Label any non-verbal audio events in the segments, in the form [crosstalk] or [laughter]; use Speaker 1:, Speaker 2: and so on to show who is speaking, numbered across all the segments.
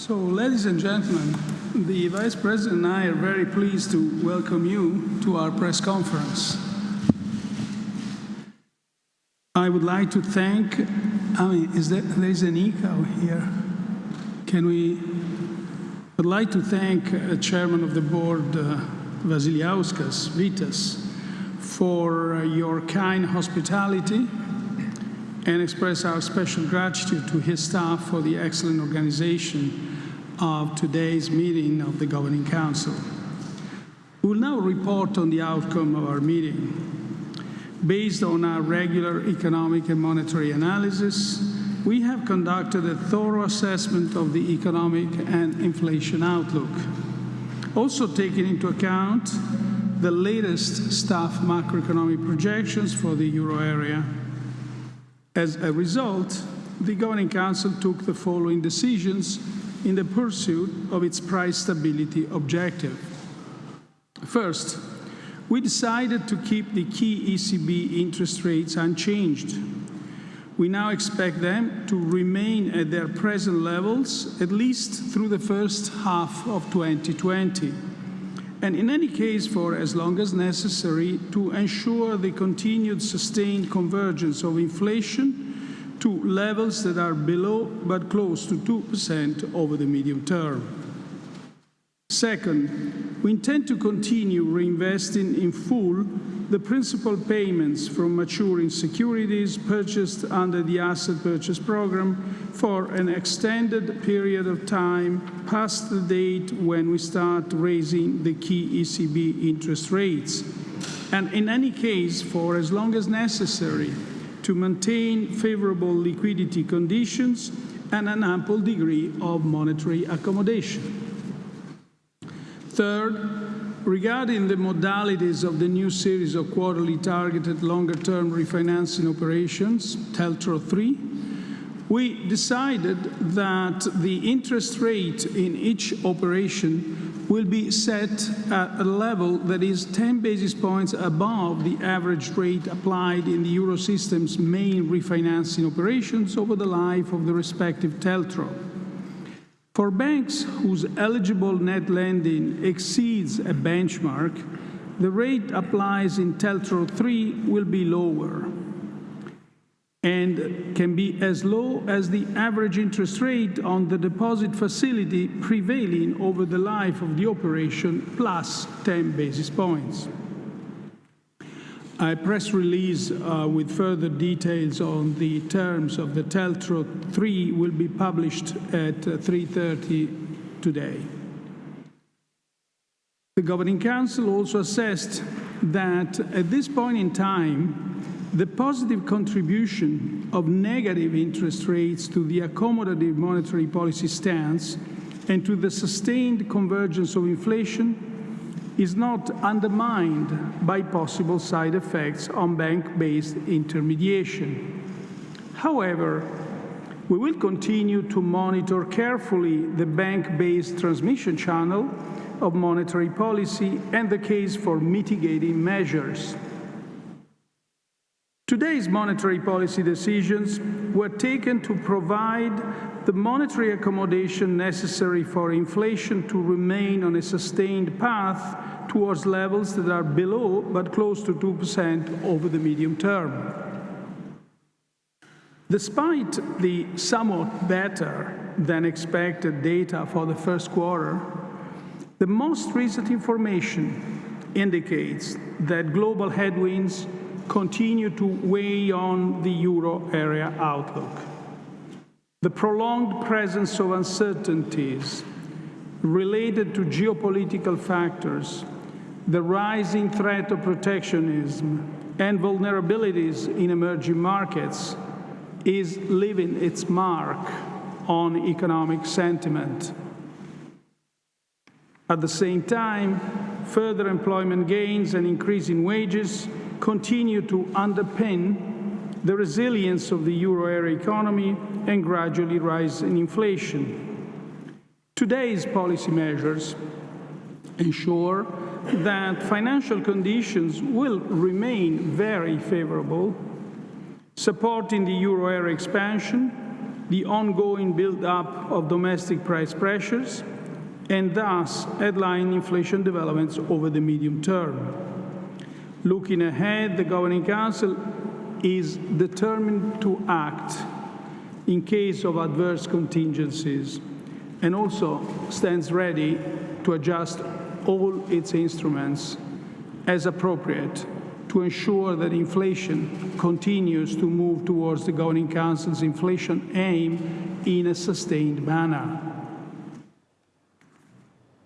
Speaker 1: So, ladies and gentlemen, the Vice President and I are very pleased to welcome you to our press conference. I would like to thank, I mean, is there, there's an echo here. Can we, I'd like to thank uh, Chairman of the Board, uh, Vasiliauskas Vitas, for uh, your kind hospitality and express our special gratitude to his staff for the excellent organization of today's meeting of the Governing Council. We will now report on the outcome of our meeting. Based on our regular economic and monetary analysis, we have conducted a thorough assessment of the economic and inflation outlook, also taking into account the latest staff macroeconomic projections for the euro area. As a result, the Governing Council took the following decisions in the pursuit of its price stability objective. First, we decided to keep the key ECB interest rates unchanged. We now expect them to remain at their present levels at least through the first half of 2020, and in any case for as long as necessary to ensure the continued sustained convergence of inflation to levels that are below but close to 2% over the medium term. Second, we intend to continue reinvesting in full the principal payments from maturing securities purchased under the asset purchase program for an extended period of time past the date when we start raising the key ECB interest rates, and in any case for as long as necessary to maintain favorable liquidity conditions and an ample degree of monetary accommodation. Third, regarding the modalities of the new series of quarterly targeted longer-term refinancing operations, TLTRO 3, we decided that the interest rate in each operation will be set at a level that is 10 basis points above the average rate applied in the Eurosystem's main refinancing operations over the life of the respective TLTRO. For banks whose eligible net lending exceeds a benchmark, the rate applies in TLTRO 3 will be lower and can be as low as the average interest rate on the deposit facility prevailing over the life of the operation plus 10 basis points. A press release uh, with further details on the terms of the TLTRO 3 will be published at 3.30 uh, today. The Governing Council also assessed that at this point in time, the positive contribution of negative interest rates to the accommodative monetary policy stance and to the sustained convergence of inflation is not undermined by possible side effects on bank-based intermediation. However, we will continue to monitor carefully the bank-based transmission channel of monetary policy and the case for mitigating measures. Today's monetary policy decisions were taken to provide the monetary accommodation necessary for inflation to remain on a sustained path towards levels that are below but close to 2% over the medium term. Despite the somewhat better than expected data for the first quarter, the most recent information indicates that global headwinds continue to weigh on the euro area outlook. The prolonged presence of uncertainties related to geopolitical factors, the rising threat of protectionism, and vulnerabilities in emerging markets is leaving its mark on economic sentiment. At the same time, further employment gains and increasing wages continue to underpin the resilience of the euro area economy and gradually rise in inflation. Today's policy measures ensure that financial conditions will remain very favorable, supporting the euro area expansion the ongoing build-up of domestic price pressures, and thus headline inflation developments over the medium term. Looking ahead, the Governing Council is determined to act in case of adverse contingencies and also stands ready to adjust all its instruments as appropriate to ensure that inflation continues to move towards the Governing Council's inflation aim in a sustained manner.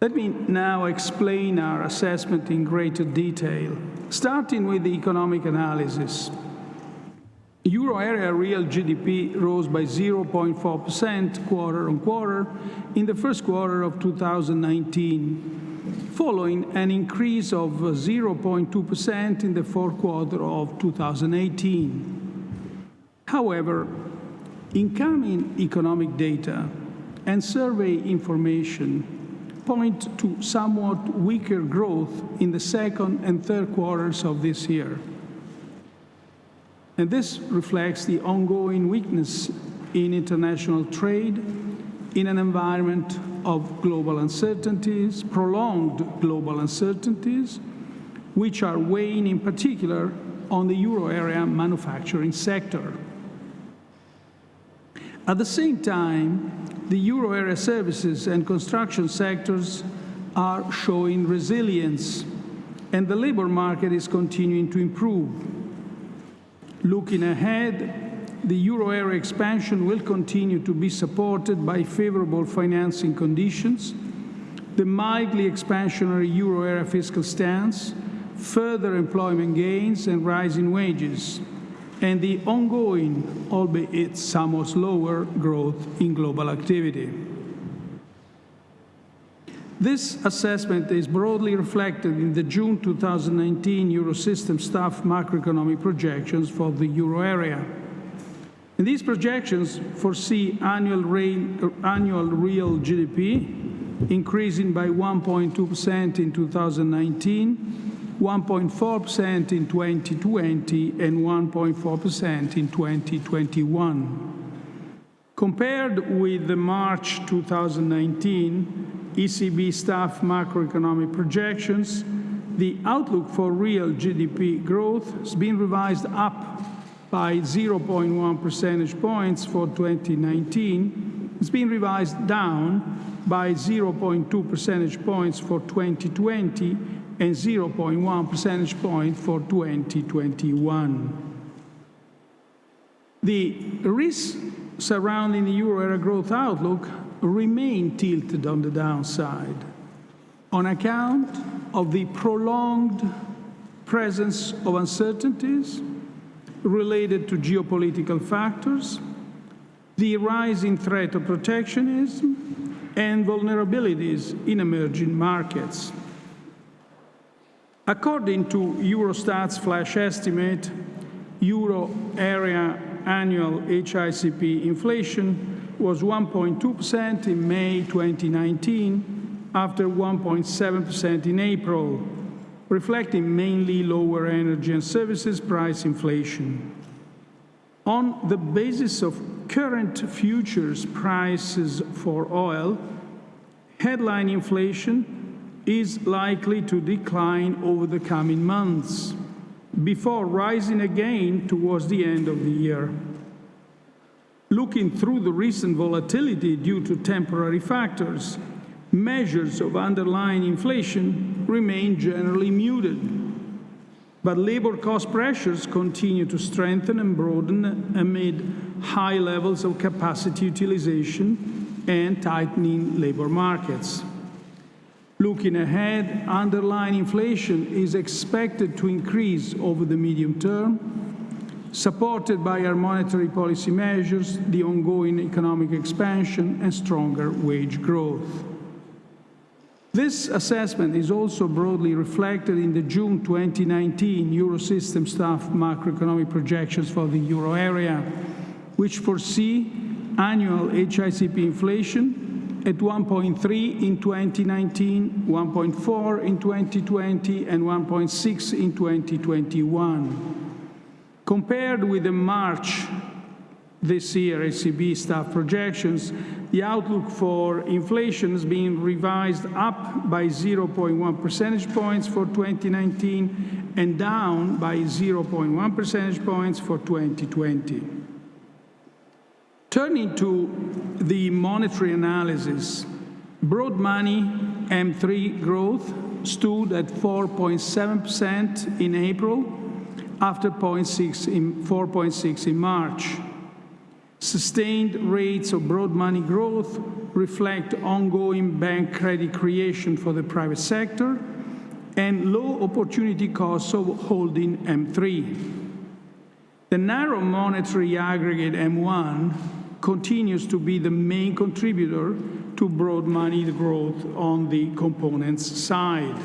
Speaker 1: Let me now explain our assessment in greater detail, starting with the economic analysis. Euro area real GDP rose by 0.4% quarter on quarter in the first quarter of 2019, following an increase of 0.2% in the fourth quarter of 2018. However, incoming economic data and survey information point to somewhat weaker growth in the second and third quarters of this year. And this reflects the ongoing weakness in international trade in an environment of global uncertainties, prolonged global uncertainties, which are weighing in particular on the euro area manufacturing sector. At the same time, the euro area services and construction sectors are showing resilience, and the labor market is continuing to improve. Looking ahead, the euro area expansion will continue to be supported by favorable financing conditions, the mildly expansionary euro area fiscal stance, further employment gains and rising wages, and the ongoing, albeit somewhat slower, growth in global activity. This assessment is broadly reflected in the June 2019 Eurosystem staff macroeconomic projections for the euro area. And these projections foresee annual, annual real GDP increasing by 1.2% in 2019, 1.4% in 2020, and 1.4% in 2021. Compared with the March 2019 ECB staff macroeconomic projections, the outlook for real GDP growth has been revised up by 0.1 percentage points for 2019. It's been revised down by 0.2 percentage points for 2020 and 0.1 percentage point for 2021. The risks surrounding the euro area growth outlook remain tilted on the downside on account of the prolonged presence of uncertainties related to geopolitical factors, the rising threat of protectionism, and vulnerabilities in emerging markets. According to Eurostat's flash estimate, euro area annual HICP inflation was 1.2% in May 2019 after 1.7% in April, reflecting mainly lower energy and services price inflation. On the basis of current futures prices for oil, headline inflation is likely to decline over the coming months before rising again towards the end of the year. Looking through the recent volatility due to temporary factors, measures of underlying inflation remain generally muted. But labor cost pressures continue to strengthen and broaden amid high levels of capacity utilization and tightening labor markets. Looking ahead, underlying inflation is expected to increase over the medium term supported by our monetary policy measures, the ongoing economic expansion, and stronger wage growth. This assessment is also broadly reflected in the June 2019 Eurosystem staff macroeconomic projections for the euro area, which foresee annual HICP inflation at 1.3 in 2019, 1.4 in 2020, and 1.6 in 2021. Compared with the March this year ECB staff projections, the outlook for inflation has been revised up by 0.1 percentage points for 2019 and down by 0.1 percentage points for 2020. Turning to the monetary analysis, broad money M3 growth stood at 4.7% in April after 0.6 in 4.6 in March. Sustained rates of broad money growth reflect ongoing bank credit creation for the private sector and low opportunity costs of holding M3. The narrow monetary aggregate M1 continues to be the main contributor to broad money growth on the components side.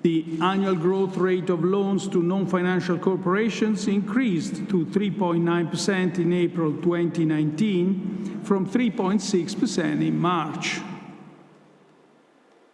Speaker 1: The annual growth rate of loans to non-financial corporations increased to 3.9% in April 2019 from 3.6% in March.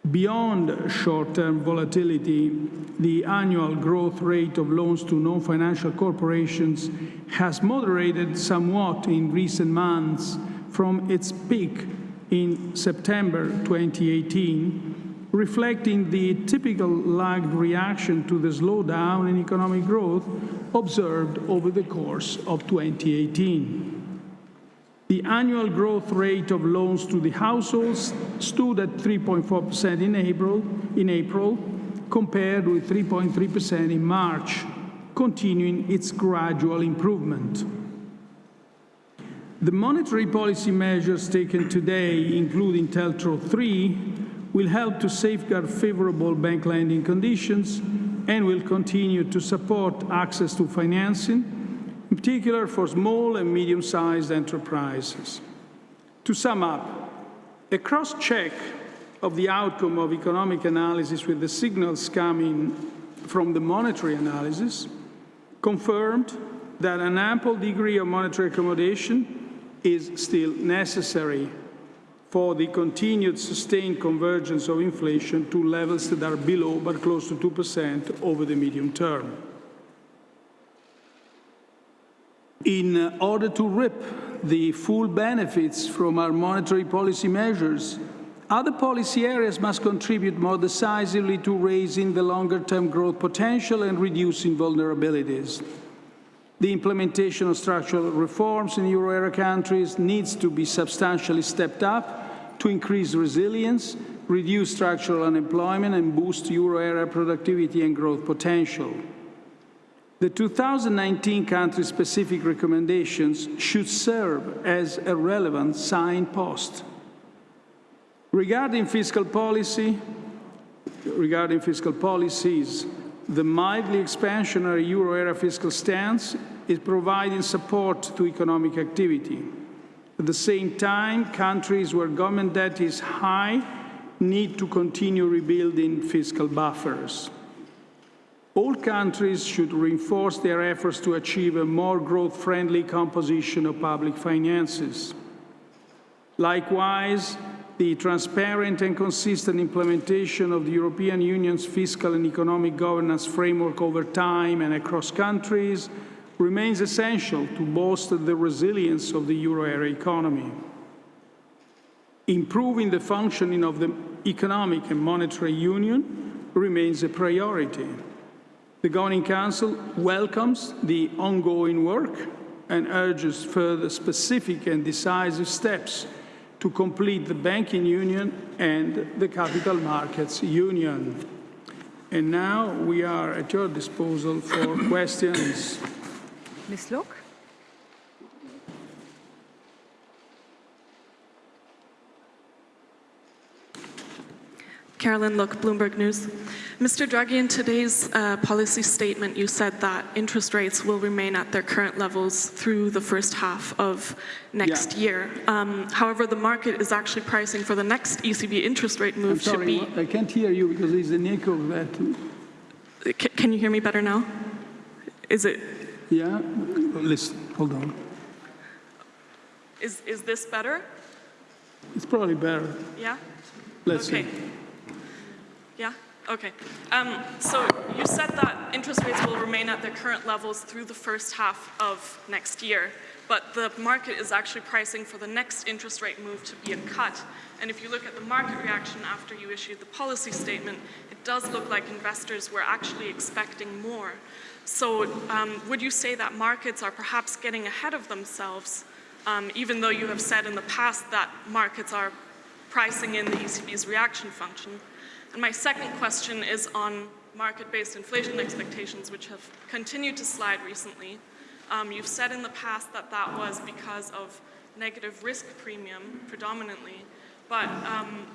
Speaker 1: Beyond short-term volatility, the annual growth rate of loans to non-financial corporations has moderated somewhat in recent months from its peak in September 2018, reflecting the typical lagged reaction to the slowdown in economic growth observed over the course of 2018. The annual growth rate of loans to the households stood at 3.4% in April, in April, compared with 3.3% in March, continuing its gradual improvement. The monetary policy measures taken today, including TLTRO 3, will help to safeguard favorable bank lending conditions and will continue to support access to financing, in particular for small and medium-sized enterprises. To sum up, a cross-check of the outcome of economic analysis with the signals coming from the monetary analysis confirmed that an ample degree of monetary accommodation is still necessary for the continued sustained convergence of inflation to levels that are below but close to 2% over the medium term. In order to reap the full benefits from our monetary policy measures, other policy areas must contribute more decisively to raising the longer-term growth potential and reducing vulnerabilities. The implementation of structural reforms in euro area countries needs to be substantially stepped up to increase resilience, reduce structural unemployment, and boost euro area productivity and growth potential. The 2019 country-specific recommendations should serve as a relevant signpost. Regarding fiscal policy, regarding fiscal policies, the mildly expansionary euro area fiscal stance is providing support to economic activity. At the same time, countries where government debt is high need to continue rebuilding fiscal buffers. All countries should reinforce their efforts to achieve a more growth-friendly composition of public finances. Likewise, the transparent and consistent implementation of the European Union's fiscal and economic governance framework over time and across countries remains essential to bolster the resilience of the euro area economy. Improving the functioning of the economic and monetary union remains a priority. The Governing Council welcomes the ongoing work and urges further specific and decisive steps to complete the banking union and the capital markets union. And now we are at your disposal for [coughs] questions.
Speaker 2: Ms. Look?
Speaker 3: Carolyn Look, Bloomberg News. Mr. Draghi, in today's uh, policy statement, you said that interest rates will remain at their current levels through the first half of next
Speaker 1: Yeah.
Speaker 3: year. Um, however, the market is actually pricing for the next ECB interest rate
Speaker 1: I'm
Speaker 3: move to be.
Speaker 1: I can't hear you because there's an echo of that.
Speaker 3: C- Can you hear me better now? Is it?
Speaker 1: Yeah? Listen, hold on.
Speaker 3: Is is this better?
Speaker 1: It's probably better.
Speaker 3: Yeah.
Speaker 1: Let's
Speaker 3: okay.
Speaker 1: see.
Speaker 3: Yeah. Okay. Um, so you said that interest rates will remain at their current levels through the first half of next year, but the market is actually pricing for the next interest rate move to be a cut. And if you look at the market reaction after you issued the policy statement, it does look like investors were actually expecting more. So um, would you say that markets are perhaps getting ahead of themselves, um, even though you have said in the past that markets are pricing in the ECB's reaction function? And my second question is on market-based inflation expectations, which have continued to slide recently. Um, you've said in the past that that was because of negative risk premium predominantly, but um,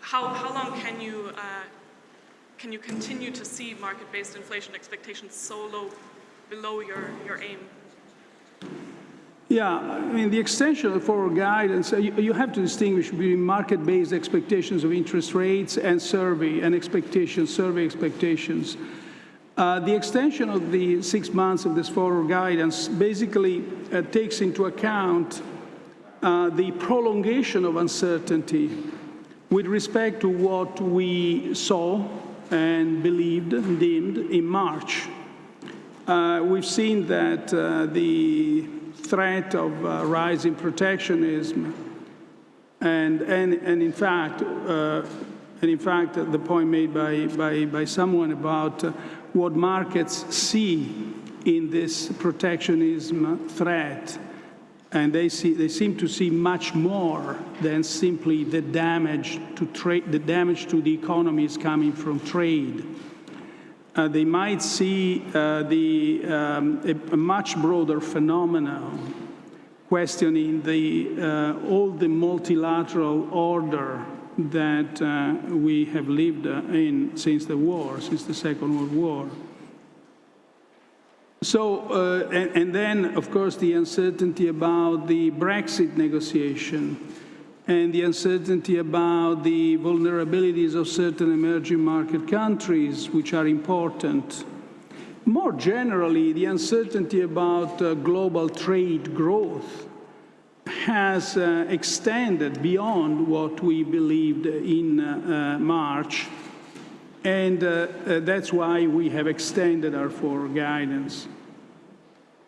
Speaker 3: how, how long can you, uh, can you continue to see market-based inflation expectations so low, below your, your aim?
Speaker 1: Yeah, I mean, the extension of forward guidance, uh, you, have to distinguish between market-based expectations of interest rates and survey and expectations, survey expectations. Uh, the extension of the six months of this forward guidance basically uh, takes into account uh, the prolongation of uncertainty with respect to what we saw and believed deemed in March. Uh, we've seen that uh, the threat of uh, rising protectionism and, and, and in fact, uh, and in fact, the point made by, by, by someone about uh, what markets see in this protectionism threat, and they, see, they seem to see much more than simply the damage to trade, the damage to the economy is coming from trade. Uh, they might see uh, the, um, a, a, much broader phenomenon questioning the, uh, all the multilateral order that uh, we have lived uh, in since the war, since the Second World War. So, uh, and, and then, of course, the uncertainty about the Brexit negotiation and the uncertainty about the vulnerabilities of certain emerging market countries, which are important. More generally, the uncertainty about uh, global trade growth has uh, extended beyond what we believed in uh, uh March, and uh, uh, that's why we have extended our forward guidance.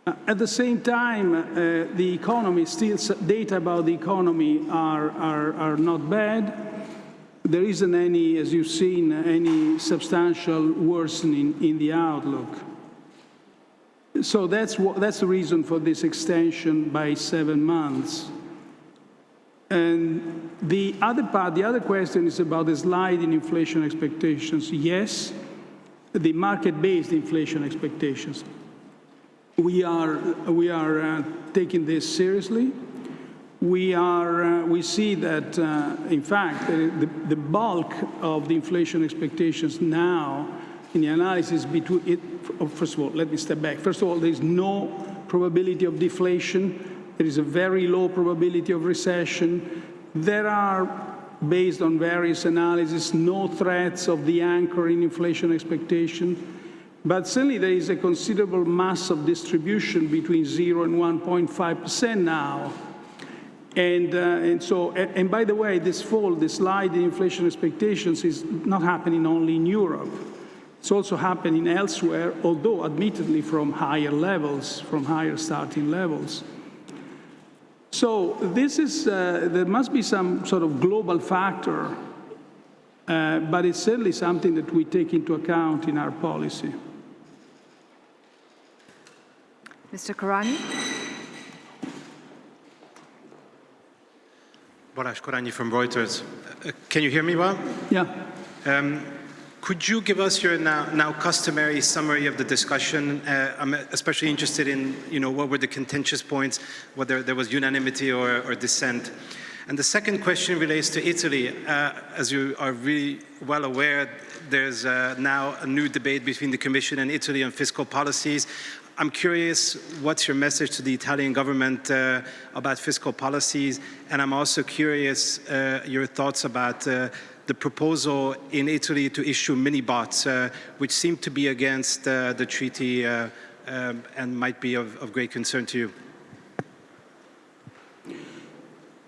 Speaker 1: Uh, at the same time, uh, the economy, still data about the economy are, are, are not bad. There isn't any, as you've seen, any substantial worsening in the outlook. So that's, what, that's the reason for this extension by seven months. And the other part, the other question is about the slide in inflation expectations. Yes, the market-based inflation expectations we are, we are uh, taking this seriously. We, are, uh, we see that, uh, in fact, the, the, bulk of the inflation expectations now in the analysis between it, oh, first of all, let me step back. First of all, there is no probability of deflation. There is a very low probability of recession. There are, based on various analyses, no threats of de-anchoring inflation expectation. But certainly there is a considerable mass of distribution between 0 and 1.5% now. And, uh, and so, and, by the way, this fall, this slide in inflation expectations is not happening only in Europe. It's also happening elsewhere, although admittedly from higher levels, from higher starting levels. So this is, uh, there must be some sort of global factor, uh, but it's certainly something that we take into account in our policy.
Speaker 2: Mr. Karani.
Speaker 4: Balázs Korányi from Reuters. Uh, can you hear me well?
Speaker 1: Yeah.
Speaker 4: Um, could you give us your now, now customary summary of the discussion? Uh, I'm especially interested in, you know, what were the contentious points, whether there was unanimity or, or dissent. And the second question relates to Italy. Uh, as you are really well aware, there's uh, now a new debate between the Commission and Italy on fiscal policies. I'm curious, what's your message to the Italian government uh, about fiscal policies? And I'm also curious uh, your thoughts about uh, the proposal in Italy to issue mini bonds, uh, which seem to be against uh, the treaty uh, um, and might be of, of, great concern to you.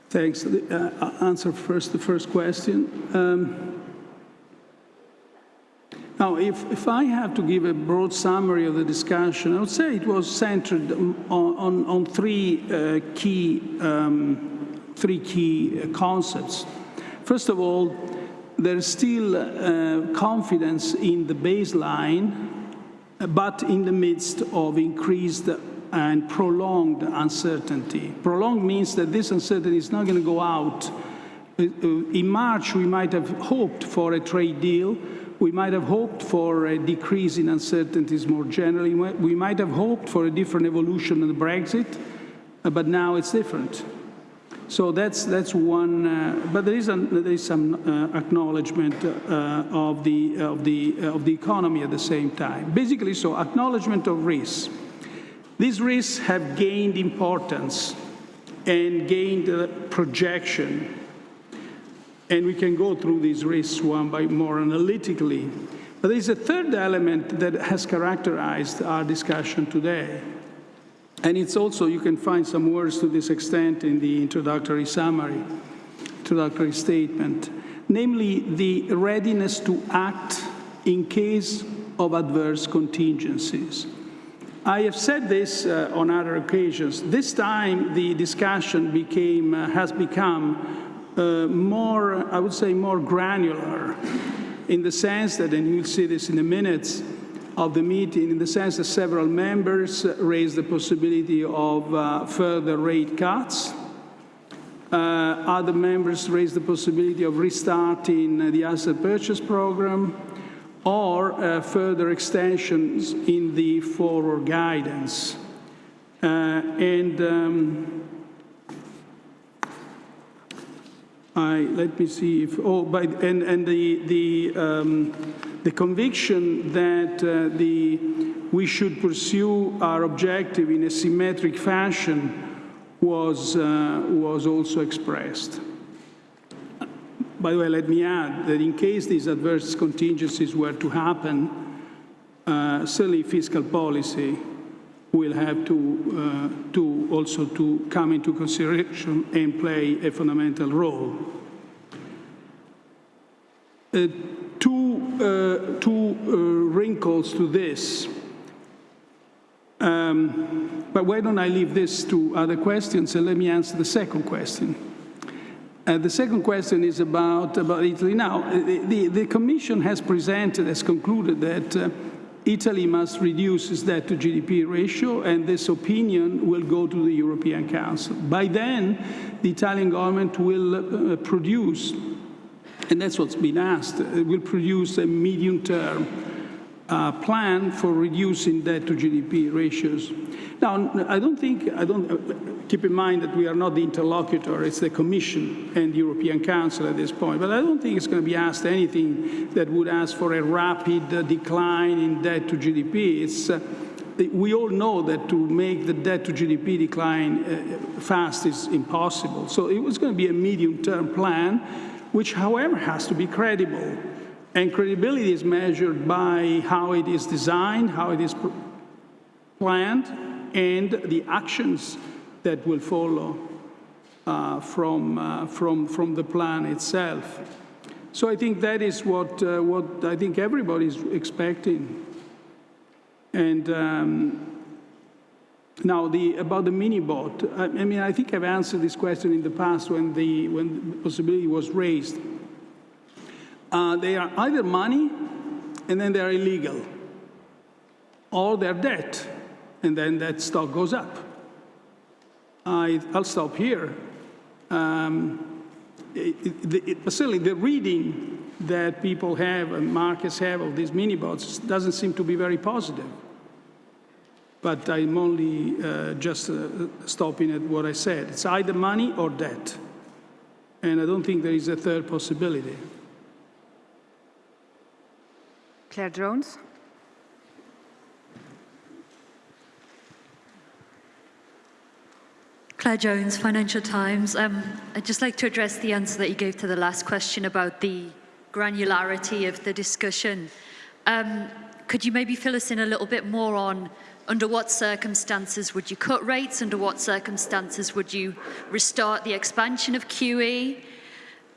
Speaker 1: Thanks. I'll answer first the first question. Um, Now, if, if I have to give a broad summary of the discussion, I would say it was centered on, on, on three uh, key, um, three key uh, concepts. First of all, there's still uh, confidence in the baseline, but in the midst of increased and prolonged uncertainty. Prolonged means that this uncertainty is not going to go out. Uh, In March, we might have hoped for a trade deal. We might have hoped for a decrease in uncertainties more generally. We might have hoped for a different evolution of Brexit, uh, but now it's different. So that's that's one. Uh, but there is a, there is some uh, acknowledgement uh, of the of the of the economy at the same time. Basically, so acknowledgement of risks. These risks have gained importance and gained uh, projection. And we can go through these risks one by more analytically. But there is a third element that has characterized our discussion today. And it's also, you can find some words to this extent in the introductory summary, introductory statement, namely the readiness to act in case of adverse contingencies. I have said this uh, on other occasions. This time, the discussion became, uh, has become uh, more, I would say, more granular in the sense that, and you'll see this in the minutes of the meeting, in the sense that several members raised the possibility of uh, further rate cuts. Uh, other members raised the possibility of restarting the asset purchase program or uh, further extensions in the forward guidance. Uh, and um, I, let me see if, oh, by, and, and the, the, um, the conviction that uh, the, we should pursue our objective in a symmetric fashion was, uh, was also expressed. By the way, let me add that in case these adverse contingencies were to happen, uh, certainly fiscal policy will have to, uh, to also to come into consideration and play a fundamental role. Uh, two uh, two uh, wrinkles to this. Um, but why don't I leave this to other questions and let me answer the second question. Uh, the second question is about, about Italy. Now, the, the, the Commission has presented, has concluded that uh, Italy must reduce its debt to GDP ratio, and this opinion will go to the European Council. By then, the Italian government will uh, produce, and that's what's been asked, it will produce a medium-term uh, plan for reducing debt to GDP ratios. Now, I don't think, I don't, uh, keep in mind that we are not the interlocutor, it's the Commission and the European Council at this point, but I don't think it's going to be asked anything that would ask for a rapid decline in debt to GDP. It's, uh, we all know that to make the debt to GDP decline uh, fast is impossible. So it was going to be a medium-term plan, which, however, has to be credible. And credibility is measured by how it is designed, how it is planned, and the actions that will follow uh, from, uh, from, from the plan itself. So I think that is what, uh, what I think everybody is expecting. And um, now the, about the mini bot, I, I mean, I think I've answered this question in the past when the, when the possibility was raised. Uh, they are either money and then they are illegal, or they're debt, and then that stock goes up. I, will stop here. Um, it, it, it, certainly, the reading that people have and markets have of these mini bots doesn't seem to be very positive. But I'm only uh, just uh, stopping at what I said. It's either money or debt. And I don't think there is a third possibility.
Speaker 2: Claire Jones.
Speaker 5: Claire Jones, Financial Times. Um, I'd just like to address the answer that you gave to the last question about the granularity of the discussion. Um, could you maybe fill us in a little bit more on under what circumstances would you cut rates? Under what circumstances would you restart the expansion of QE?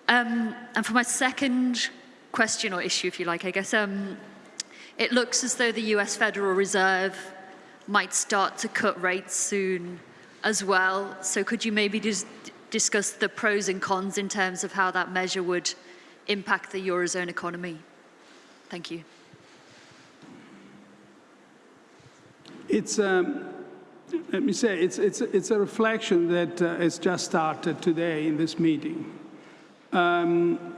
Speaker 5: Um, and for my second question or issue, if you like, I guess, um, It looks as though the US Federal Reserve might start to cut rates soon as well. So could you maybe just discuss the pros and cons in terms of how that measure would impact the Eurozone economy? Thank you.
Speaker 1: It's, um, let me say, it's, it's, it's a reflection that uh, has just started today in this meeting. Um,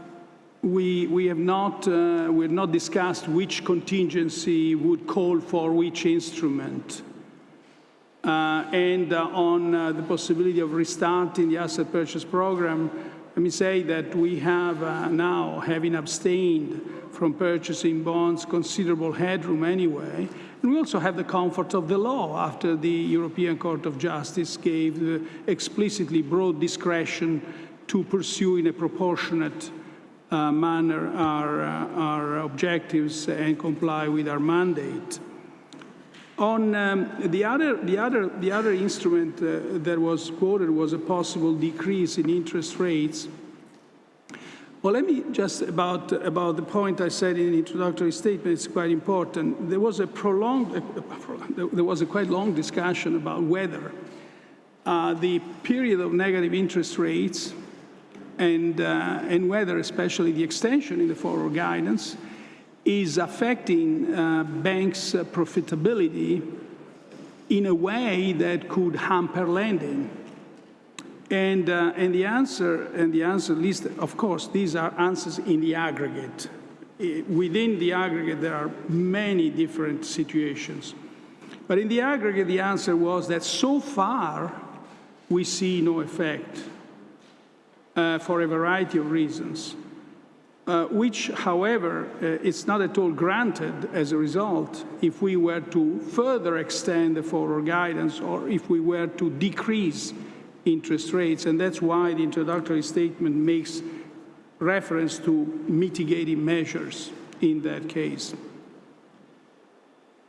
Speaker 1: we, we have not, uh, we have not discussed which contingency would call for which instrument. Uh, and uh, on uh, the possibility of restarting the asset purchase program, let me say that we have now, having abstained from purchasing bonds, considerable headroom anyway. And we also have the comfort of the law after the European Court of Justice gave explicitly broad discretion to pursue in a proportionate uh, manner our, uh, our objectives and comply with our mandate. On um, the, other, the, other, the other instrument uh, that was quoted was a possible decrease in interest rates. Well, let me just about, about the point I said in the introductory statement, it's quite important. There was a prolonged, uh, there was a quite long discussion about whether uh, the period of negative interest rates and, uh, and whether especially the extension in the forward guidance is affecting uh, banks' profitability in a way that could hamper lending. And, uh, and the answer, and the answer, least, of course, these are answers in the aggregate. Within the aggregate, there are many different situations. But in the aggregate, the answer was that so far, we see no effect uh, for a variety of reasons uh, which, however, uh, it's not at all granted as a result if we were to further extend the forward guidance or if we were to decrease interest rates. And that's why the introductory statement makes reference to mitigating measures in that case.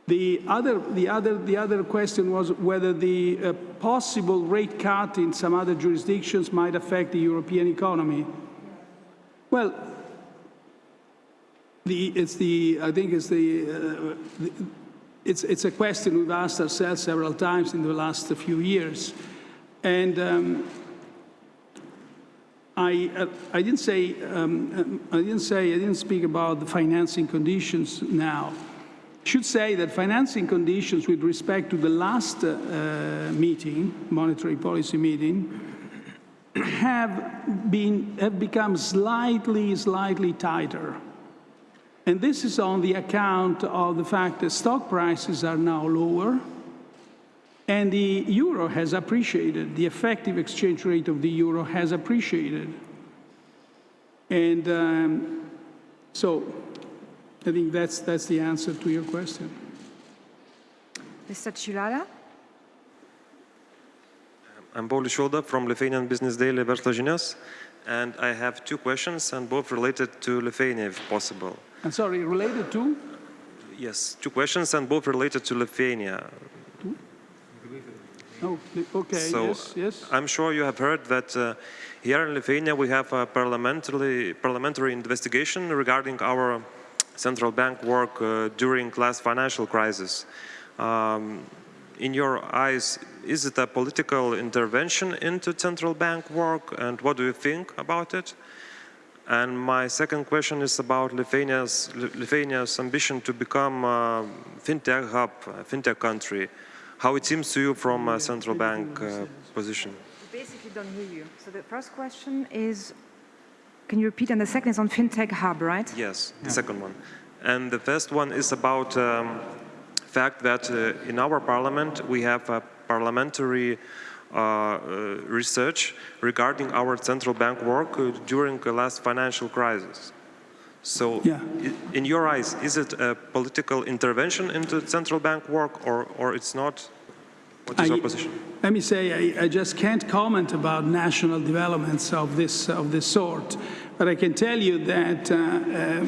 Speaker 1: The other, the other, the other question was whether the uh, possible rate cut in some other jurisdictions might affect the European economy. Well, the, it's the, I think it's the, uh, the, it's, it's a question we've asked ourselves several times in the last few years. And um, I, uh, I didn't say, um, I didn't say, I didn't speak about the financing conditions now. I should say that financing conditions with respect to the last uh, meeting, monetary policy meeting, have been, have become slightly, slightly tighter. And this is on the account of the fact that stock prices are now lower and the euro has appreciated, the effective exchange rate of the euro has appreciated. And um, so I think that's, that's the answer to your question.
Speaker 2: Mr. Chilala?
Speaker 6: I'm Paulius Šilda from Lithuanian Business Daily Verslo žinios, and I have two questions, and both related to Lithuania, if possible.
Speaker 1: I'm sorry, related to?
Speaker 6: Yes, two questions and both related to Lithuania.
Speaker 1: Oh, okay,
Speaker 6: so
Speaker 1: yes, yes.
Speaker 6: I'm sure you have heard that uh, here in Lithuania we have a parliamentary, parliamentary investigation regarding our central bank work uh, during last financial crisis. Um, in your eyes, is it a political intervention into central bank work and what do you think about it? And my second question is about Lithuania's, Lithuania's ambition to become a fintech hub, a fintech country. How it seems to you from a central bank uh, position?
Speaker 2: Basically don't hear you. So the first question is, can you repeat? And the second is on fintech hub, right?
Speaker 6: Yes, the yeah. second one. And the first one is about um, fact that uh, in our parliament we have a parliamentary research regarding our central bank work uh, during the last financial crisis. So, yeah. in your eyes, is it a political intervention into central bank work or, or it's not? What is I, your position?
Speaker 1: Let me say, I, I, just can't comment about national developments of this, of this sort, but I can tell you that uh, uh,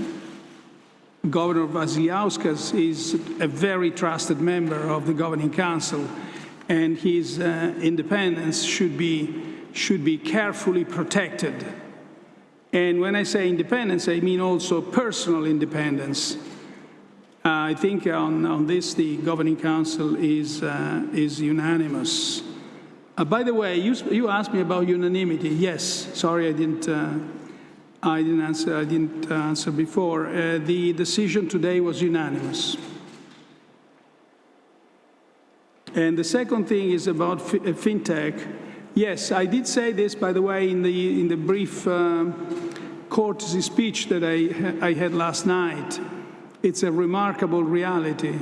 Speaker 1: Governor Vasiliauskas is a very trusted member of the Governing Council and his uh, independence should be, should be carefully protected. And when I say independence, I mean also personal independence. Uh, I think on, on this, the Governing Council is, uh, is unanimous. Uh, by the way, you, you asked me about unanimity. Yes, sorry I didn't, uh, I didn't answer, I didn't answer before. Uh, the decision today was unanimous. And the second thing is about uh, fintech. Yes, I did say this, by the way, in the, in the brief um, courtesy speech that I, I had last night. It's a remarkable reality.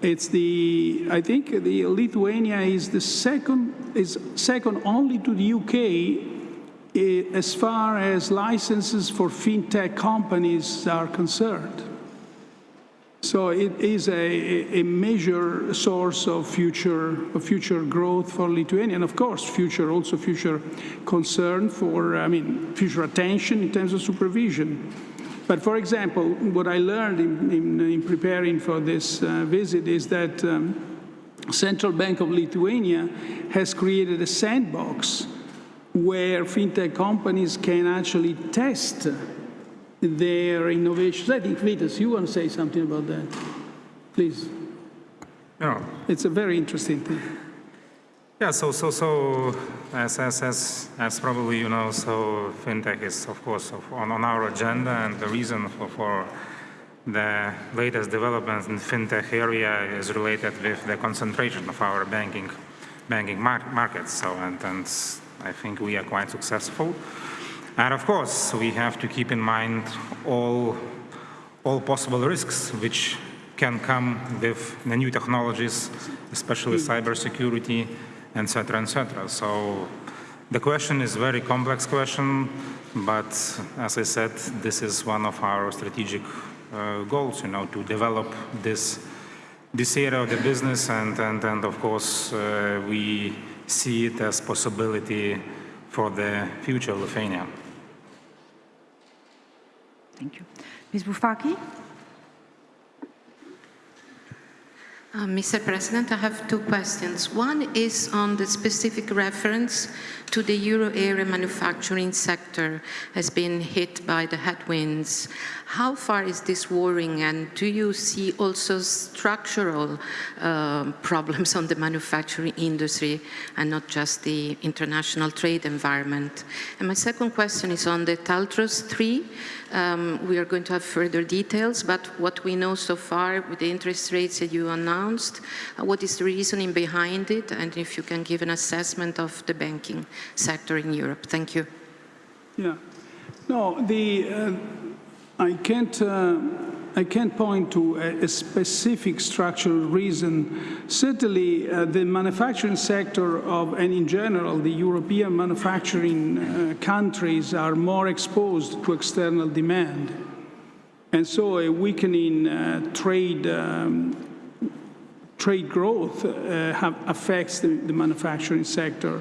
Speaker 1: It's the, I think the Lithuania is the second, is second only to the UK eh, as far as licenses for fintech companies are concerned. So it is a, a major source of future, of future growth for Lithuania, and of course, future also future concern for, I mean, future attention in terms of supervision. But for example, what I learned in, in, in preparing for this uh, visit is that um, Central Bank of Lithuania has created a sandbox where fintech companies can actually test their innovations. I think, Vitas, you want to say something about that? Please.
Speaker 7: Yeah,
Speaker 1: It's a very interesting thing.
Speaker 7: yeah. So, so, so, as, as, as, as probably you know, so fintech is of course on, on our agenda, and the reason for, for the latest developments in fintech area is related with the concentration of our banking, banking mar- markets. So, and, and I think we are quite successful. And of course, we have to keep in mind all, all possible risks which can come with the new technologies, especially cybersecurity, etc., etc. So the question is a very complex question, but as I said, this is one of our strategic uh, goals, you know, to develop this this area of the business, and and, and of course uh, we see it as possibility for the future of Lithuania.
Speaker 2: Thank you. Ms. Boufaki?
Speaker 8: Uh, Mr. President, I have two questions. One is on the specific reference to the euro area manufacturing sector has been hit by the headwinds. How far is this worrying and do you see also structural uh, [laughs] problems on the manufacturing industry and not just the international trade environment? And my second question is on the TLTROs 3. Um, we are going to have further details, but what we know so far with the interest rates that you announced, uh, what is the reasoning behind it, and if you can give an assessment of the banking sector in Europe. Thank you.
Speaker 1: Yeah. No, the, uh, I can't, uh, I can't point to a, a specific structural reason. Certainly, uh, the manufacturing sector of, and in general, the European manufacturing uh, countries are more exposed to external demand. And so a weakening uh, trade um, trade growth uh, have, affects the, the manufacturing sector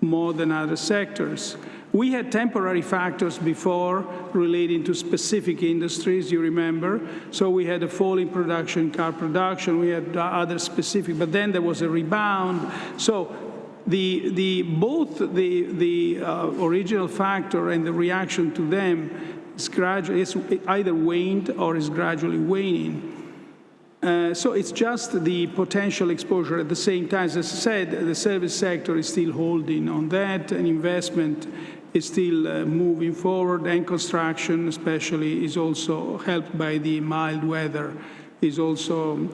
Speaker 1: more than other sectors. We had temporary factors before relating to specific industries, you remember. So we had a fall in production, car production, we had other specific, but then there was a rebound. So the, the, both the, the uh, original factor and the reaction to them is, gradually, is either waned or is gradually waning. Uh, so it's just the potential exposure. At the same time, as I said, the service sector is still holding on that, and investment is still uh, moving forward, and construction, especially, is also helped by the mild weather, is also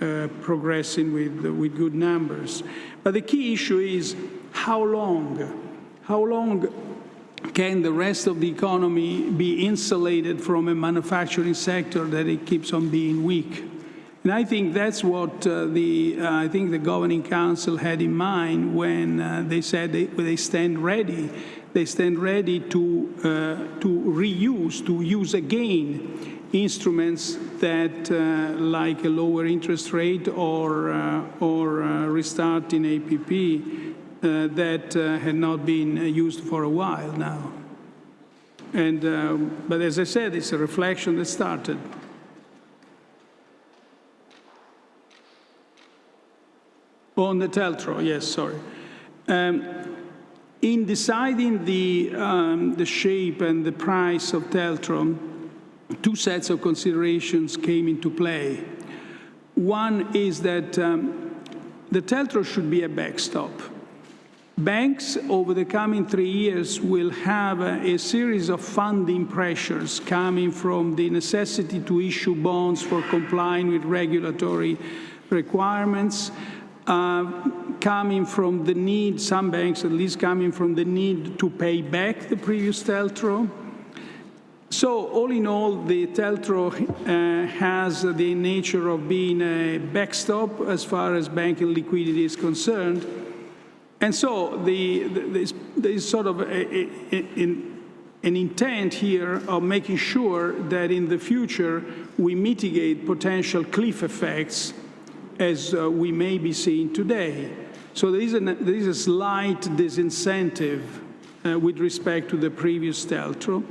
Speaker 1: uh, progressing with with good numbers. But the key issue is how long, how long can the rest of the economy be insulated from a manufacturing sector that it keeps on being weak? And I think that's what uh, the uh, I think the governing council had in mind when uh, they said they, they stand ready. They stand ready to uh, to reuse, to use again instruments that, uh, like a lower interest rate or uh, or restarting APP, that had not been used for a while now. And but as I said, it's a reflection that started. On the TLTRO, yes, sorry. Um, in deciding the, um, the shape and the price of TLTRO, two sets of considerations came into play. One is that um, the TLTRO should be a backstop. Banks over the coming three years will have a, a, series of funding pressures coming from the necessity to issue bonds for complying with regulatory requirements, coming from the need, some banks at least coming from the need to pay back the previous TLTRO. So all in all, the TLTRO uh, has the nature of being a backstop as far as banking liquidity is concerned. And so the, the, there's, sort of a, a, a, an intent here of making sure that in the future we mitigate potential cliff effects as uh, we may be seeing today. So there is, an, there is a slight disincentive uh, with respect to the previous TLTRO.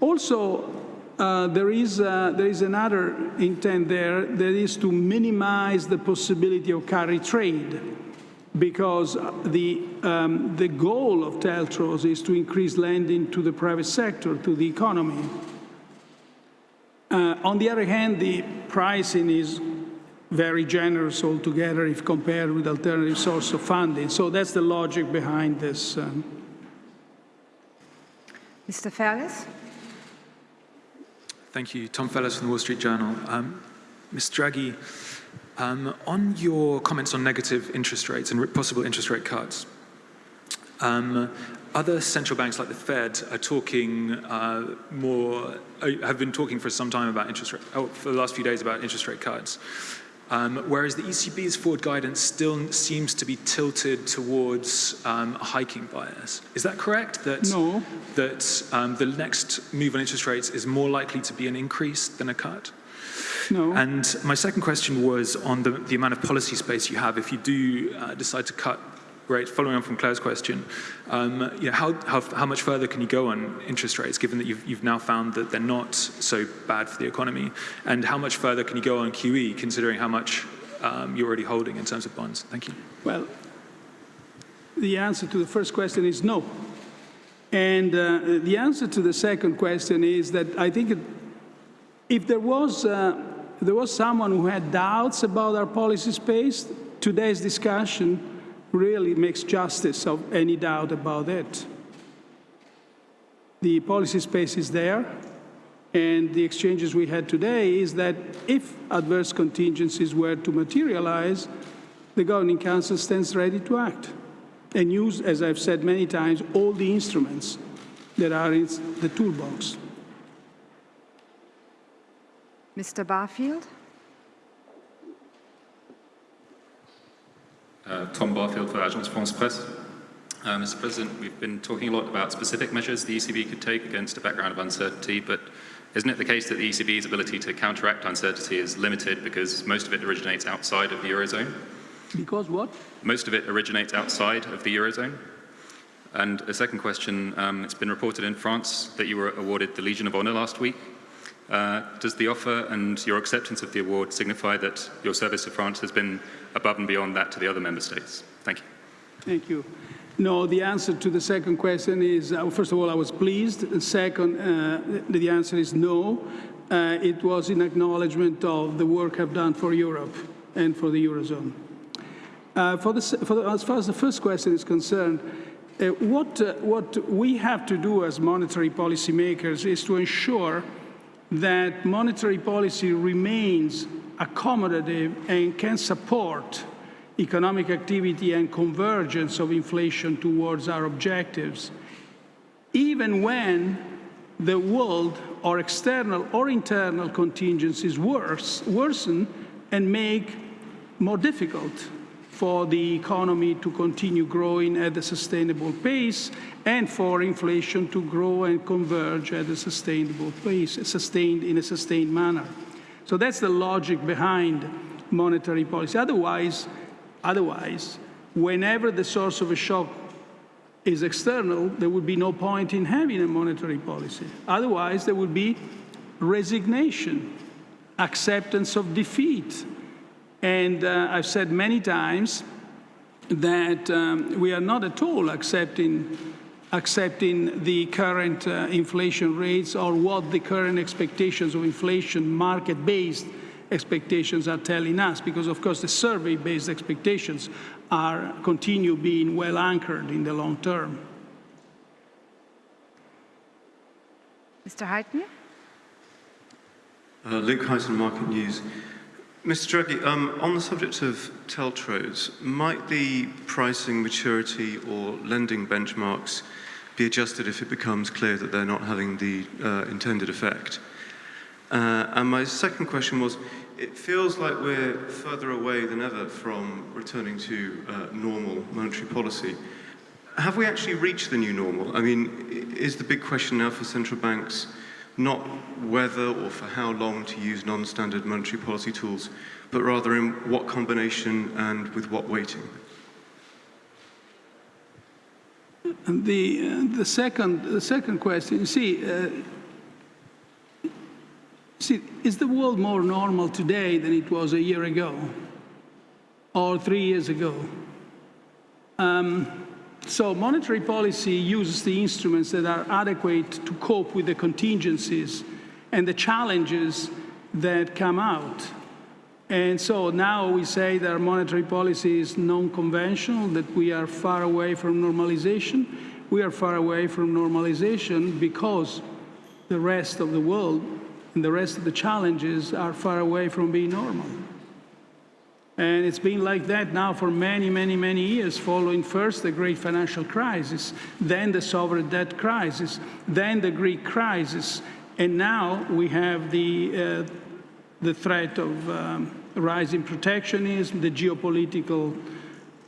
Speaker 1: Also, uh, there, is, uh, there is another intent there that is to minimize the possibility of carry trade because the, um, the goal of TLTROs is to increase lending to the private sector, to the economy. Uh, on the other hand, the pricing is very generous altogether if compared with alternative source of funding. So that's the logic behind this. Um.
Speaker 2: Mr. Fairless?
Speaker 9: Thank you. Tom Fairless from the Wall Street Journal. Um, Ms. Draghi, um, on your comments on negative interest rates and possible interest rate cuts, um, other central banks like the Fed are talking uh, more, uh, have been talking for some time about interest rate, oh, for the last few days about interest rate cuts. Um, whereas the ECB's forward guidance still seems to be tilted towards um, a hiking bias. Is that correct? That,
Speaker 1: no.
Speaker 9: That um, the next move on interest rates is more likely to be an increase than a cut?
Speaker 1: No.
Speaker 9: And my second question was on the, the amount of policy space you have if you do uh, decide to cut rates, following on from Claire's question, um, you know, how, how, how, much further can you go on interest rates, given that you've, you've now found that they're not so bad for the economy? And how much further can you go on QE, considering how much um, you're already holding in terms of bonds? Thank you.
Speaker 1: Well, the answer to the first question is no. And uh, the answer to the second question is that I think it, if there was uh, there was someone who had doubts about our policy space, today's discussion really makes justice of any doubt about it. The policy space is there, and the exchanges we had today is that if adverse contingencies were to materialize, the Governing Council stands ready to act and use, as I've said many times, all the instruments that are in the toolbox.
Speaker 2: Mr. Barfield?
Speaker 10: Uh, Tom Barfield for Agence France Presse. Uh, Mr. President, we've been talking a lot about specific measures the ECB could take against a background of uncertainty, but isn't it the case that the ECB's ability to counteract uncertainty is limited because most of it originates outside of the Eurozone?
Speaker 1: Because what?
Speaker 10: Most of it originates outside of the Eurozone. And a second question, um, it's been reported in France that you were awarded the Legion of Honor last week. Uh, does the offer and your acceptance of the award signify that your service to France has been above and beyond that to the other member states? Thank you.
Speaker 1: Thank you. No, the answer to the second question is, uh, first of all, I was pleased. Second, uh, the answer is no. Uh, it was in acknowledgement of the work I've done for Europe and for the Eurozone. Uh, for the, for the, as far as the first question is concerned, uh, what, what we have to do as monetary policymakers is to ensure that monetary policy remains accommodative and can support economic activity and convergence of inflation towards our objectives, even when the world or external or internal contingencies worse, worsen and make more difficult for the economy to continue growing at a sustainable pace and for inflation to grow and converge at a sustainable pace, sustained in a sustained manner. So that's the logic behind monetary policy. Otherwise, otherwise, whenever the source of a shock is external, there would be no point in having a monetary policy. Otherwise, there would be resignation, acceptance of defeat, and uh, I've said many times that um, we are not at all accepting accepting the current uh, inflation rates or what the current expectations of inflation, market-based expectations are telling us, because of course the survey-based expectations are continue being well anchored in the long term.
Speaker 2: Mr. Huyton?
Speaker 11: Uh, Luke Hyson, Market News. Mr. Draghi, um, on the subject of TLTROs, might the pricing maturity or lending benchmarks be adjusted if it becomes clear that they're not having the uh, intended effect? Uh, and my second question was, it feels like we're further away than ever from returning to uh, normal monetary policy. Have we actually reached the new normal? I mean, is the big question now for central banks not whether or for how long to use non-standard monetary policy tools, but rather in what combination and with what weighting?
Speaker 1: And the, uh, the, second, the second question, see, uh, see, is the world more normal today than it was a year ago or three years ago? Um, so monetary policy uses the instruments that are adequate to cope with the contingencies and the challenges that come out. And so now we say that our monetary policy is non-conventional, that we are far away from normalization. We are far away from normalization because the rest of the world and the rest of the challenges are far away from being normal. And it's been like that now for many, many, many years, following first the great financial crisis, then the sovereign debt crisis, then the Greek crisis, and now we have the, uh, the threat of um, rising protectionism, the geopolitical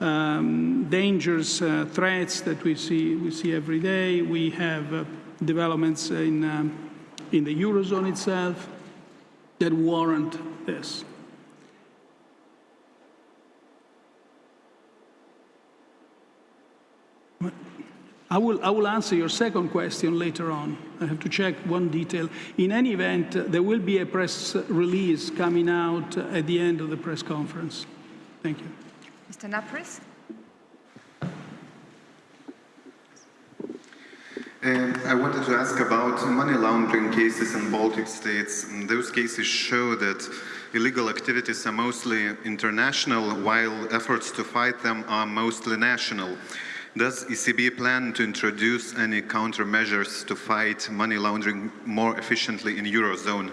Speaker 1: um, dangers, uh, threats that we see, we see every day. We have uh, developments in, um, in the Eurozone itself that warrant this. I will, I will answer your second question later on. I have to check one detail. In any event, uh, there will be a press release coming out uh, at the end of the press conference. Thank you.
Speaker 2: Mr. Napris?
Speaker 12: Uh, I wanted to ask about money laundering cases in Baltic states. And those cases show that illegal activities are mostly international, while efforts to fight them are mostly national. Does ECB plan to introduce any countermeasures to fight money laundering more efficiently in Eurozone?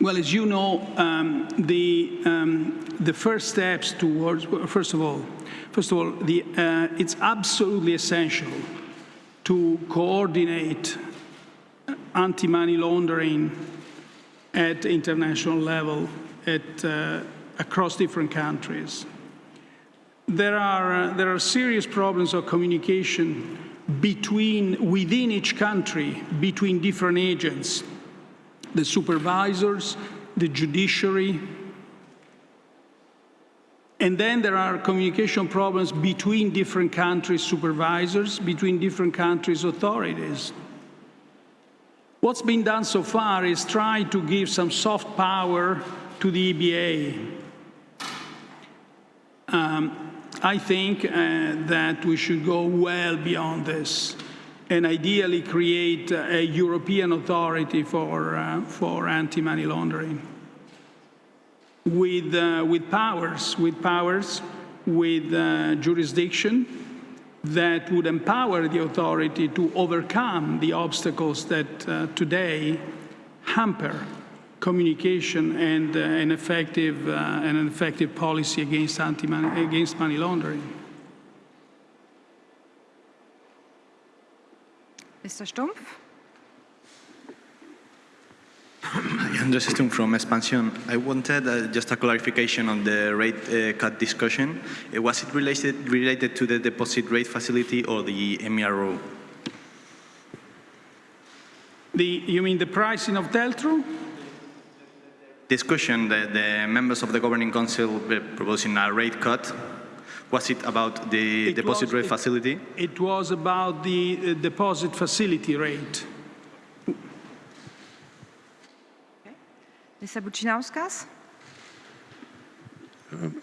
Speaker 1: Well, as you know, um, the, um, the first steps towards, first of all, first of all, the, uh, it's absolutely essential to coordinate anti-money laundering at international level, at uh, across different countries. There are, uh, there are serious problems of communication between, within each country, between different agents, the supervisors, the judiciary, and then there are communication problems between different countries' supervisors, between different countries' authorities. What's been done so far is try to give some soft power to the EBA um, I think uh, that we should go well beyond this and ideally create a European authority for, uh, for anti-money laundering. With, uh, with powers, with powers, with uh, jurisdiction that would empower the authority to overcome the obstacles that uh, today hamper communication and uh, an effective uh, and an effective policy against anti money against money laundering.
Speaker 2: Mr. Stumpf.
Speaker 13: Andres Stumpf from Expansion. I wanted uh, just a clarification on the rate uh, cut discussion. Uh, was it related, related to the deposit rate facility or the MRO?
Speaker 1: The, you mean the pricing of TLTRO?
Speaker 13: Discussion, the, the, members of the Governing Council were proposing a rate cut. Was it about the it deposit was, rate
Speaker 1: it,
Speaker 13: facility?
Speaker 1: It was about the uh, deposit facility rate.
Speaker 2: Okay. Mr. Bucinauskas?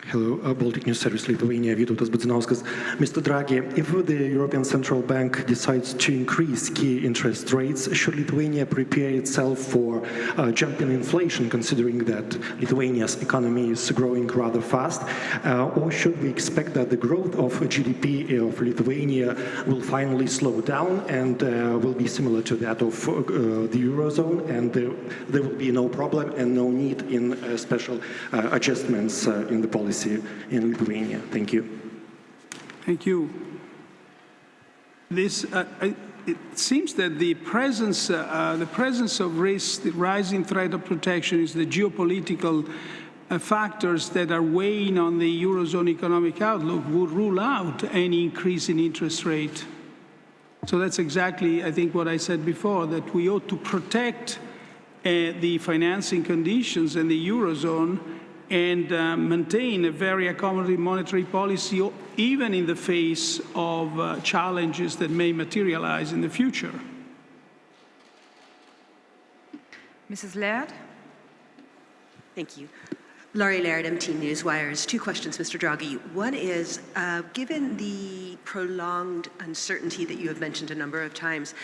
Speaker 14: Hello, uh, Baltic News Service Lithuania, Vytautas Budzinauskas. Mr. Draghi, if the European Central Bank decides to increase key interest rates, should Lithuania prepare itself for uh, jumping inflation, considering that Lithuania's economy is growing rather fast? Uh, or should we expect that the growth of GDP of Lithuania will finally slow down and uh, will be similar to that of uh, the Eurozone, and there will be no problem and no need in uh, special adjustments in the policy in Lithuania. Thank you.
Speaker 1: Thank you. This, uh, it seems that the presence, uh, uh, the presence of risk, the rising threat of protection is the geopolitical uh, factors that are weighing on the Eurozone economic outlook would rule out any increase in interest rate. So that's exactly, I think, what I said before, that we ought to protect uh, the financing conditions in the Eurozone and uh, maintain a very accommodative monetary policy even in the face of uh, challenges that may materialize in the future.
Speaker 2: Mrs. Laird?
Speaker 15: Thank you. Laurie Laird, MT Newswires. Two questions, Mr. Draghi. One is, uh, given the prolonged uncertainty that you have mentioned a number of times,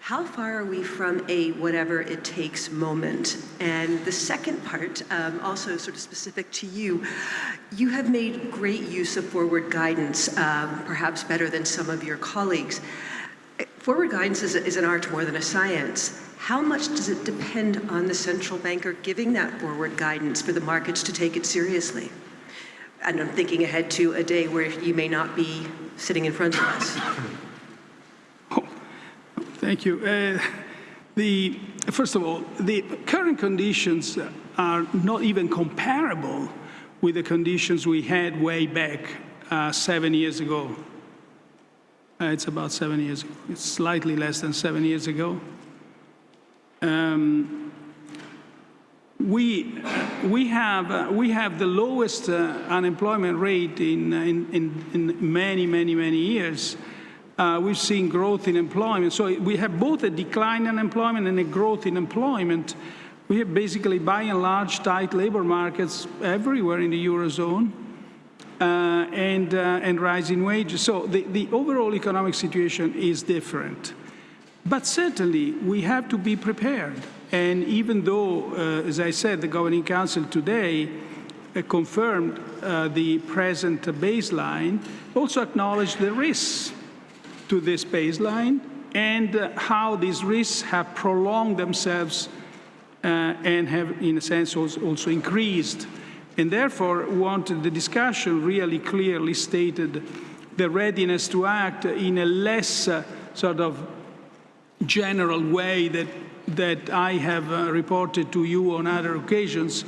Speaker 15: how far are we from a whatever it takes moment? And the second part, um, also sort of specific to you, you have made great use of forward guidance, um, perhaps better than some of your colleagues. Forward guidance is, is an art more than a science. How much does it depend on the central banker giving that forward guidance for the markets to take it seriously? And I'm thinking ahead to a day where you may not be sitting in front of us.
Speaker 1: Thank you. Uh, the, first of all, the current conditions are not even comparable with the conditions we had way back uh, seven years ago. Uh, it's about seven years ago. It's slightly less than seven years ago. Um, we, we, have, uh, we have the lowest uh, unemployment rate in, in, in, in many, many, many years. Uh, we've seen growth in employment. So we have both a decline in employment and a growth in employment. We have basically, by and large, tight labor markets everywhere in the Eurozone uh, and, uh, and rising wages. So the, the overall economic situation is different. But certainly, we have to be prepared. And even though, uh, as I said, the Governing Council today uh, confirmed uh, the present baseline, also acknowledged the risks to this baseline and uh, how these risks have prolonged themselves uh, and have, in a sense, also increased. And therefore, wanted the discussion really clearly stated the readiness to act in a less uh, sort of general way that, that I have reported to you on other occasions,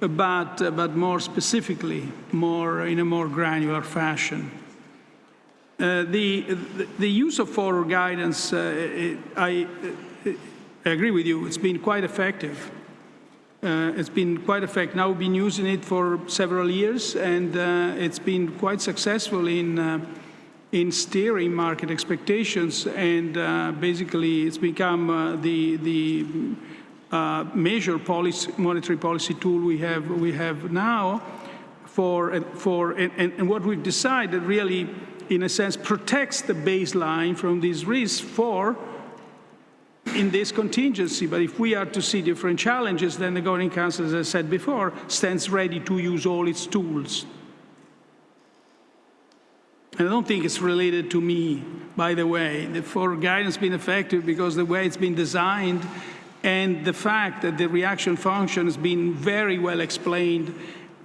Speaker 1: but, but more specifically, more in a more granular fashion. Uh, the, the, use of forward guidance, uh, I, I, agree with you, it's been quite effective. Uh, it's been quite effective. Now we've been using it for several years and uh, it's been quite successful in, uh, in steering market expectations and basically it's become the, the major policy, monetary policy tool we have, we have now for, for and, and what we've decided really in a sense, protects the baseline from these risks for in this contingency. But if we are to see different challenges, then the Governing Council, as I said before, stands ready to use all its tools. And I don't think it's related to me, by the way. The forward guidance has been effective because the way it's been designed and the fact that the reaction function has been very well explained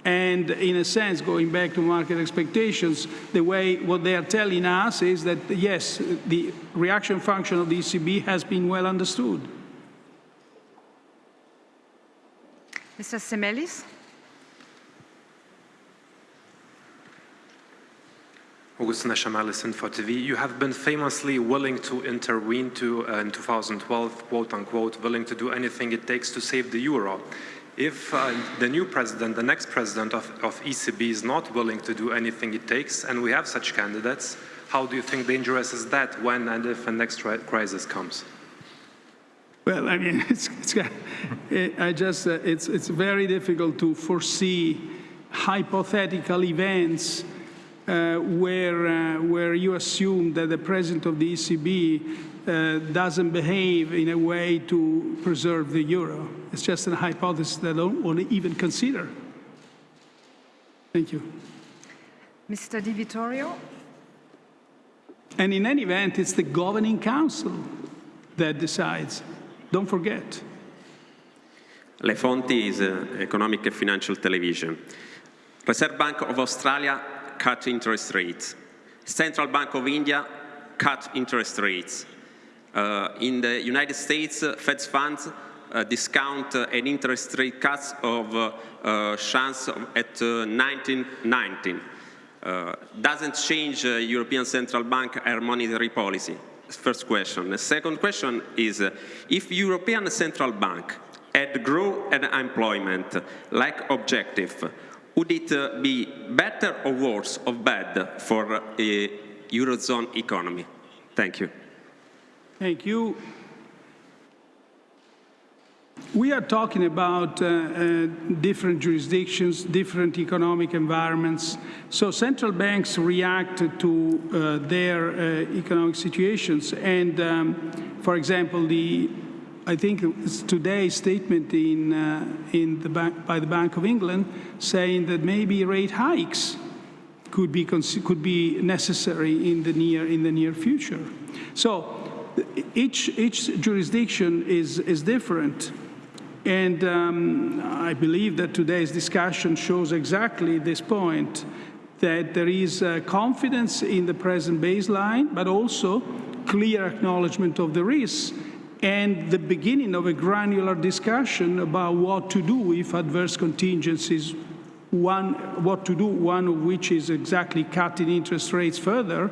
Speaker 1: and in a sense, going back to market expectations, the way what they are telling us is that, yes, the reaction function of the ECB has been well understood.
Speaker 2: Mr. Semelis?
Speaker 16: Augustin Shamelis, Info TV. You have been famously willing to intervene to, uh, in 2012, quote unquote, willing to do anything it takes to save the euro if uh, the new president, the next president of, of ECB is not willing to do anything it takes, and we have such candidates, how do you think dangerous is that when and if a next crisis comes?
Speaker 1: Well, I mean, [laughs] it's, it's I just, uh, it's, it's very difficult to foresee hypothetical events uh, where, uh, where you assume that the president of the ECB uh, doesn't behave in a way to preserve the euro. It's just a hypothesis that I don't want to even consider. Thank you.
Speaker 2: Mr. Di Vittorio?
Speaker 1: And in any event, it's the governing council that decides. Don't forget.
Speaker 17: Le Fonti is uh, economic and financial television. Reserve Bank of Australia cut interest rates. Central Bank of India cut interest rates. Uh, in the United States, uh, Fed funds uh, discount uh, an interest rate cuts of uh, uh, chance at 1919. doesn't change European Central Bank monetary policy. First question. The second question is, if European Central Bank had growth and employment like objective, would it uh, be better or worse or bad for a Eurozone economy? Thank you.
Speaker 1: Thank you. We are talking about uh, uh, different jurisdictions, different economic environments. So central banks react to uh, their uh, economic situations. And, um, for example, the I think it's today's statement in, uh, in the bank, by the Bank of England saying that maybe rate hikes could be, could be necessary in the near, in the near future. So each, each jurisdiction is, is different. And um, I believe that today's discussion shows exactly this point, that there is uh, confidence in the present baseline, but also clear acknowledgement of the risks and the beginning of a granular discussion about what to do if adverse contingencies, one, what to do, one of which is exactly cutting interest rates further,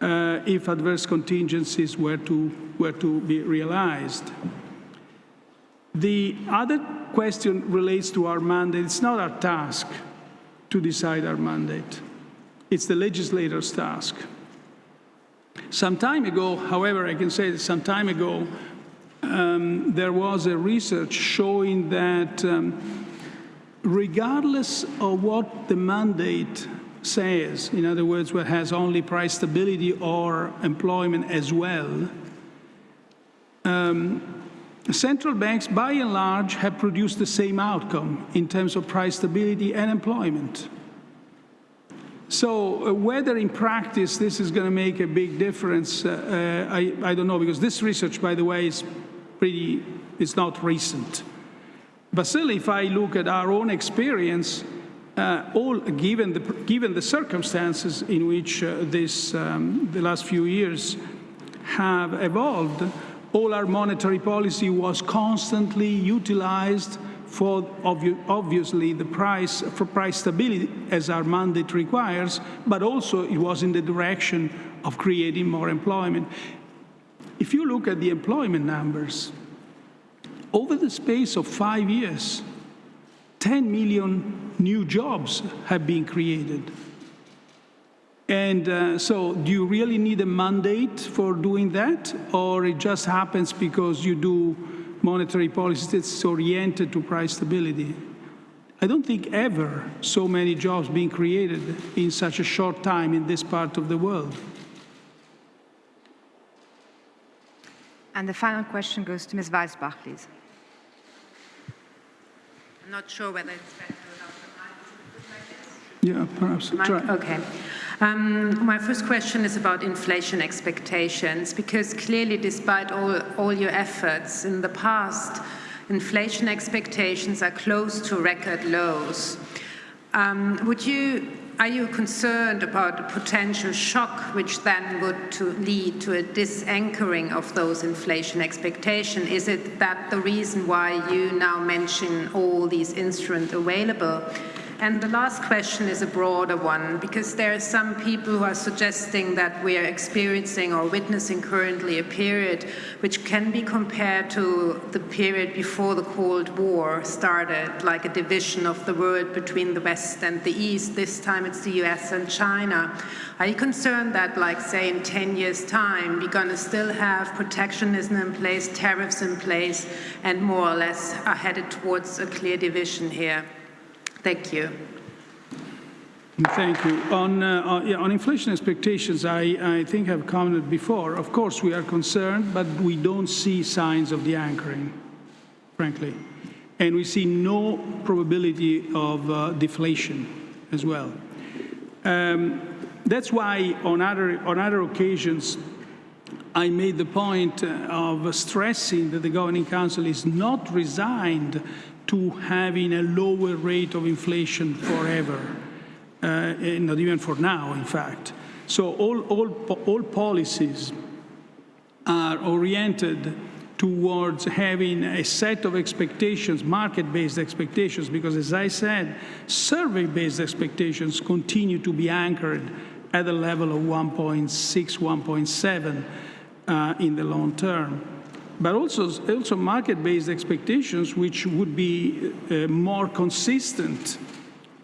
Speaker 1: uh, if adverse contingencies were to, were to be realized. The other question relates to our mandate. It's not our task to decide our mandate. It's the legislator's task. Some time ago, however, I can say that some time ago, um, there was a research showing that um, regardless of what the mandate says, in other words, what has only price stability or employment as well, um, central banks, by and large, have produced the same outcome in terms of price stability and employment. So uh, whether in practice this is going to make a big difference, uh, uh, I, I, don't know, because this research, by the way, is pretty, it's not recent. But still, if I look at our own experience, uh, all given the, given the circumstances in which uh, this, um, the last few years have evolved, all our monetary policy was constantly utilized for obvi obviously the price for price stability as our mandate requires, but also it was in the direction of creating more employment. If you look at the employment numbers, over the space of five years, 10 million new jobs have been created. And uh, so do you really need a mandate for doing that? Or it just happens because you do monetary policy that's oriented to price stability. I don't think ever so many jobs being created in such a short time in this part of the world.
Speaker 2: And the final question goes to Ms. Weisbach, please.
Speaker 18: I'm not sure whether it's better without the mic.
Speaker 1: Yeah, perhaps. Try.
Speaker 18: Okay. Um, my first question is about inflation expectations, because clearly, despite all, all your efforts in the past, inflation expectations are close to record lows. Um, would you, are you concerned about a potential shock which then would to lead to a de-anchoring of those inflation expectations? Is it that the reason why you now mention all these instruments available? And the last question is a broader one, because there are some people who are suggesting that we are experiencing or witnessing currently a period which can be compared to the period before the Cold War started, like a division of the world between the West and the East. This time it's the US and China. Are you concerned that, like, say, in 10 years' time, we're going to still have protectionism in place, tariffs in place, and more or less are headed towards a clear division here? Thank you.
Speaker 1: Thank you. On, uh, on, yeah, on inflation expectations, I, I think I've commented before. Of course, we are concerned, but we don't see signs of de-anchoring, frankly. And we see no probability of uh, deflation as well. Um, that's why on other, on other occasions, I made the point uh, of stressing that the Governing Council is not resigned to having a lower rate of inflation forever uh, not even for now, in fact. So all, all, all policies are oriented towards having a set of expectations, market-based expectations, because as I said, survey-based expectations continue to be anchored at a level of 1.6, 1.7 uh, in the long term. But also, also market-based expectations, which would be uh, more consistent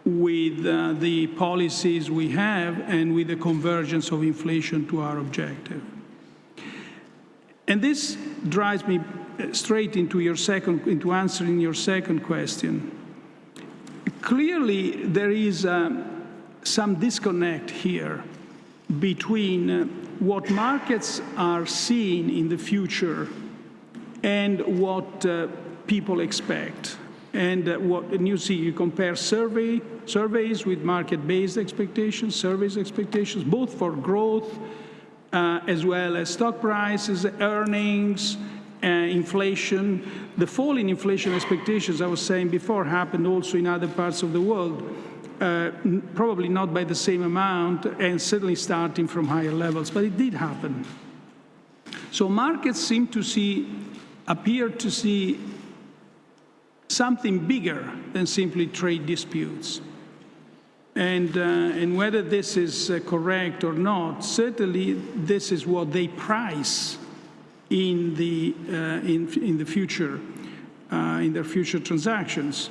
Speaker 1: with uh, the policies we have and with the convergence of inflation to our objective. And this drives me uh, straight into your second, into answering your second question. Clearly, there is uh, some disconnect here between uh, what markets are seeing in the future and what uh, people expect. And uh, what and you see, you compare survey, surveys with market-based expectations, surveys expectations, both for growth uh, as well as stock prices, earnings, uh, inflation. The fall in inflation expectations, I was saying before, happened also in other parts of the world. Uh, probably not by the same amount and certainly starting from higher levels, but it did happen. So markets seem to see, appear to see something bigger than simply trade disputes. And, uh, and whether this is uh, correct or not, certainly this is what they price in the, uh, in, in the future, uh, in their future transactions.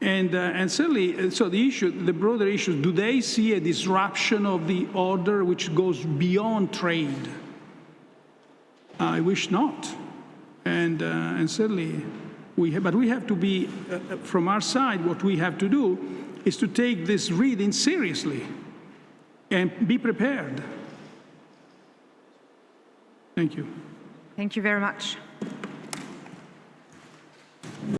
Speaker 1: And, uh, and certainly, uh, so the issue, the broader issue, do they see a disruption of the order which goes beyond trade? I wish not. And, uh, and certainly, we have, but we have to be, uh, uh, from our side, what we have to do is to take this reading seriously and be prepared. Thank you.
Speaker 2: Thank you very much.